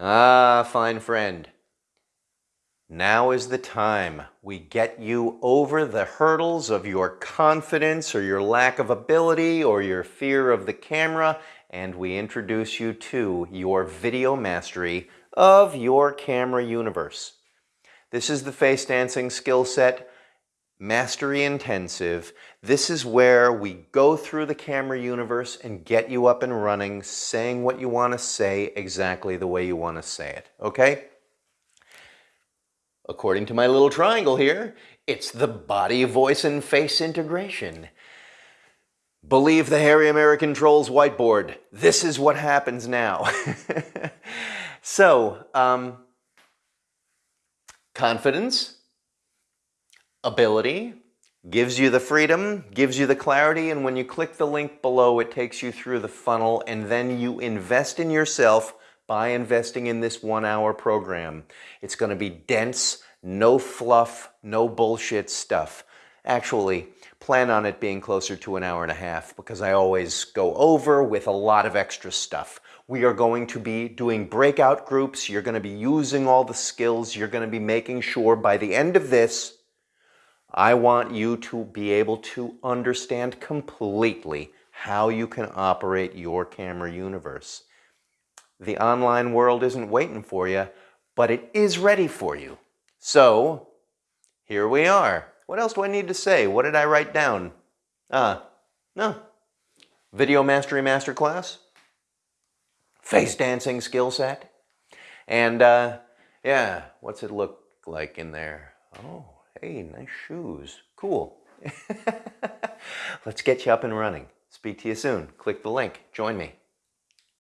Ah, fine friend. Now is the time we get you over the hurdles of your confidence or your lack of ability or your fear of the camera and we introduce you to your video mastery of your camera universe. This is the face dancing skill set Mastery Intensive. This is where we go through the camera universe and get you up and running, saying what you want to say exactly the way you want to say it, okay? According to my little triangle here, it's the body, voice, and face integration. Believe the Hairy American Trolls whiteboard. This is what happens now. so, um, confidence, ability, gives you the freedom, gives you the clarity, and when you click the link below, it takes you through the funnel, and then you invest in yourself by investing in this one hour program. It's going to be dense, no fluff, no bullshit stuff. Actually, plan on it being closer to an hour and a half because I always go over with a lot of extra stuff. We are going to be doing breakout groups. You're going to be using all the skills. You're going to be making sure by the end of this, I want you to be able to understand completely how you can operate your camera universe. The online world isn't waiting for you, but it is ready for you. So, here we are. What else do I need to say? What did I write down? Ah, no. Video Mastery Masterclass. Face dancing skill set. And, uh, yeah, what's it look like in there? Oh, Hey, nice shoes. Cool. Let's get you up and running. Speak to you soon. Click the link. Join me.